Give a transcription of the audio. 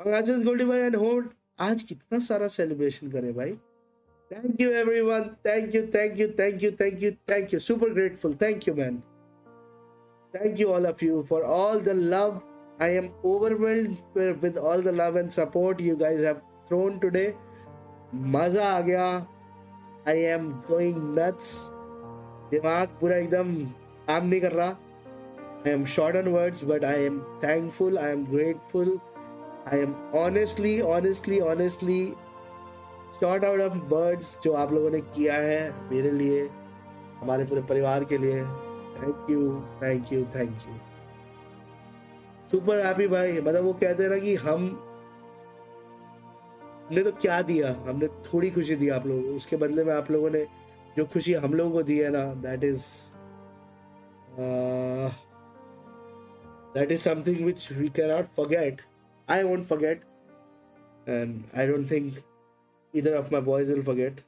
Congratulations, Goldie bhai and hold. आज कितना सारा सेलिब्रेशन करे भाई। Thank you everyone thank you thank you thank you thank you thank you super grateful thank you man thank you all of you for all the love I am overwhelmed with all the love and support you guys have thrown today मज़ा आ गया I am going nuts दिमाग पूरा एकदम काम नहीं कर रहा। I am short on words, but I am thankful, I am grateful, I am honestly, honestly, honestly short out of words जो आप लोगों ने किया है मेरे लिए हमारे पूरे परिवार के लिए। Thank you thank you thank you super happy भाई। मतलब वो कहते हैं ना कि हम ने तो क्या दिया? हमने थोड़ी खुशी दी आप लोगों को। उसके बदले में आप लोगों ने जो खुशी हम लोगों को दी है ना that is that is something which we cannot forget. I won't forget, and I don't think either of my boys will forget.